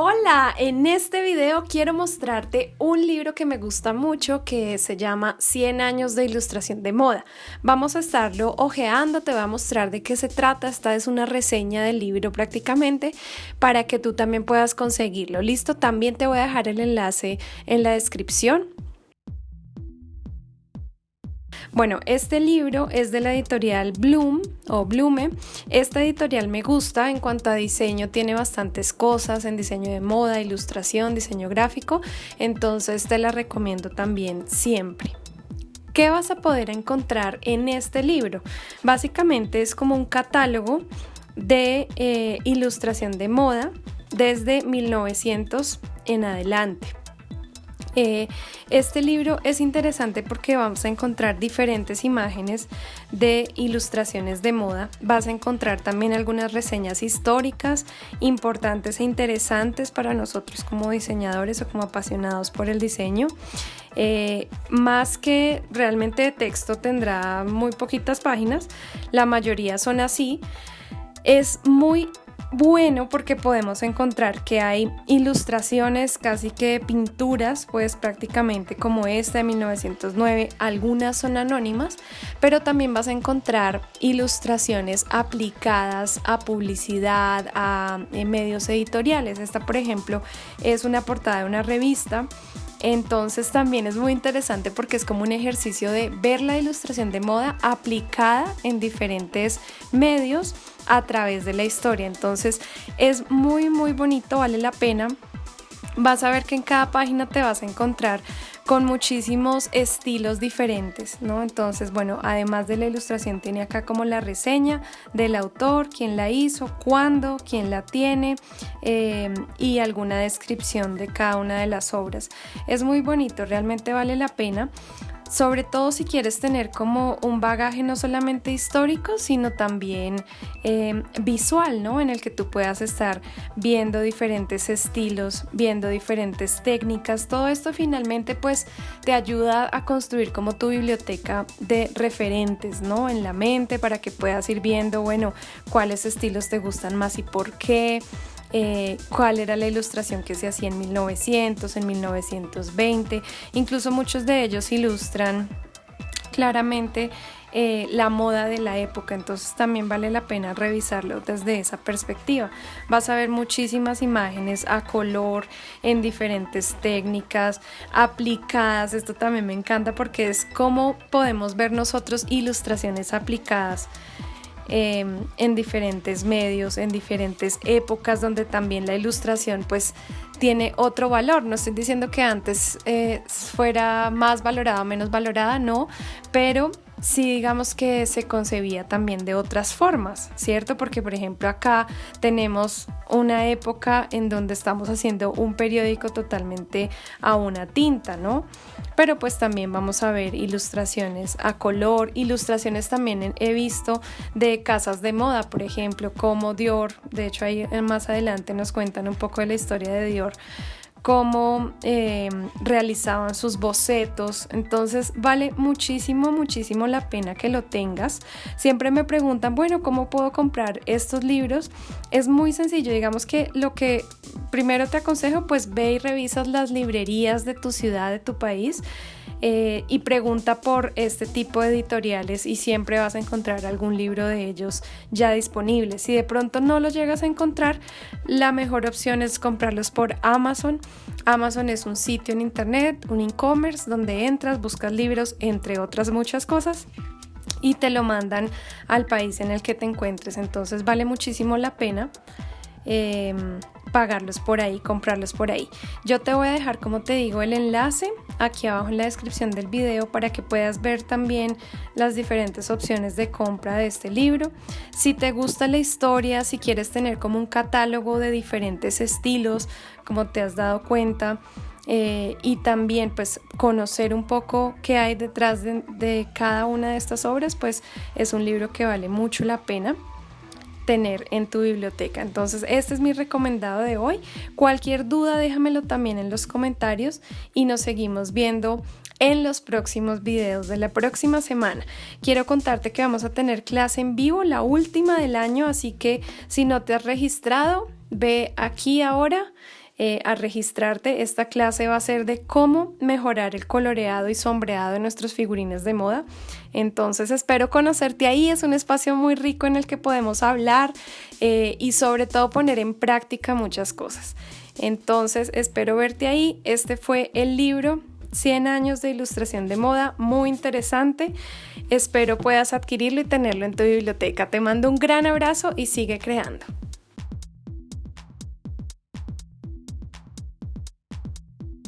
Hola, en este video quiero mostrarte un libro que me gusta mucho que se llama 100 años de ilustración de moda. Vamos a estarlo ojeando, te voy a mostrar de qué se trata, esta es una reseña del libro prácticamente para que tú también puedas conseguirlo. Listo, también te voy a dejar el enlace en la descripción bueno, este libro es de la editorial Bloom o Blume. Esta editorial me gusta en cuanto a diseño, tiene bastantes cosas en diseño de moda, ilustración, diseño gráfico, entonces te la recomiendo también siempre. ¿Qué vas a poder encontrar en este libro? Básicamente es como un catálogo de eh, ilustración de moda desde 1900 en adelante. Eh, este libro es interesante porque vamos a encontrar diferentes imágenes de ilustraciones de moda. Vas a encontrar también algunas reseñas históricas importantes e interesantes para nosotros como diseñadores o como apasionados por el diseño. Eh, más que realmente de texto tendrá muy poquitas páginas, la mayoría son así. Es muy bueno porque podemos encontrar que hay ilustraciones, casi que pinturas, pues prácticamente como esta de 1909, algunas son anónimas, pero también vas a encontrar ilustraciones aplicadas a publicidad, a eh, medios editoriales. Esta, por ejemplo, es una portada de una revista entonces también es muy interesante porque es como un ejercicio de ver la ilustración de moda aplicada en diferentes medios a través de la historia. Entonces es muy muy bonito, vale la pena. Vas a ver que en cada página te vas a encontrar con muchísimos estilos diferentes, ¿no? Entonces, bueno, además de la ilustración tiene acá como la reseña del autor, quién la hizo, cuándo, quién la tiene eh, y alguna descripción de cada una de las obras. Es muy bonito, realmente vale la pena sobre todo si quieres tener como un bagaje no solamente histórico, sino también eh, visual, ¿no? En el que tú puedas estar viendo diferentes estilos, viendo diferentes técnicas. Todo esto finalmente pues te ayuda a construir como tu biblioteca de referentes, ¿no? En la mente para que puedas ir viendo, bueno, cuáles estilos te gustan más y por qué. Eh, cuál era la ilustración que se hacía en 1900, en 1920, incluso muchos de ellos ilustran claramente eh, la moda de la época, entonces también vale la pena revisarlo desde esa perspectiva. Vas a ver muchísimas imágenes a color en diferentes técnicas aplicadas, esto también me encanta porque es como podemos ver nosotros ilustraciones aplicadas Em, en diferentes medios, en diferentes épocas donde también la ilustración pues tiene otro valor. No estoy diciendo que antes eh, fuera más valorada o menos valorada, no, pero sí digamos que se concebía también de otras formas, ¿cierto? Porque por ejemplo acá tenemos una época en donde estamos haciendo un periódico totalmente a una tinta, ¿no? Pero pues también vamos a ver ilustraciones a color, ilustraciones también he visto de casas de moda, por ejemplo, como Dior, de hecho ahí más adelante nos cuentan un poco de la historia de Dior cómo eh, realizaban sus bocetos. Entonces vale muchísimo, muchísimo la pena que lo tengas. Siempre me preguntan, bueno, ¿cómo puedo comprar estos libros? Es muy sencillo, digamos que lo que primero te aconsejo, pues ve y revisas las librerías de tu ciudad, de tu país eh, y pregunta por este tipo de editoriales y siempre vas a encontrar algún libro de ellos ya disponible. Si de pronto no los llegas a encontrar, la mejor opción es comprarlos por Amazon. Amazon es un sitio en internet, un e-commerce donde entras, buscas libros, entre otras muchas cosas y te lo mandan al país en el que te encuentres. Entonces vale muchísimo la pena. Em, pagarlos por ahí, comprarlos por ahí. Yo te voy a dejar, como te digo, el enlace aquí abajo en la descripción del video para que puedas ver también las diferentes opciones de compra de este libro. Si te gusta la historia, si quieres tener como un catálogo de diferentes estilos, como te has dado cuenta, eh, y también pues conocer un poco qué hay detrás de cada una de estas obras, pues es un libro que vale mucho la pena tener en tu biblioteca. Entonces, este es mi recomendado de hoy. Cualquier duda, déjamelo también en los comentarios y nos seguimos viendo en los próximos videos de la próxima semana. Quiero contarte que vamos a tener clase en vivo, la última del año, así que si no te has registrado, ve aquí ahora eh, a registrarte. Esta clase va a ser de cómo mejorar el coloreado y sombreado de nuestros figurines de moda. Entonces espero conocerte ahí. Es un espacio muy rico en el que podemos hablar eh, y sobre todo poner en práctica muchas cosas. Entonces espero verte ahí. Este fue el libro 100 años de ilustración de moda, muy interesante. Espero puedas adquirirlo y tenerlo en tu biblioteca. Te mando un gran abrazo y sigue creando.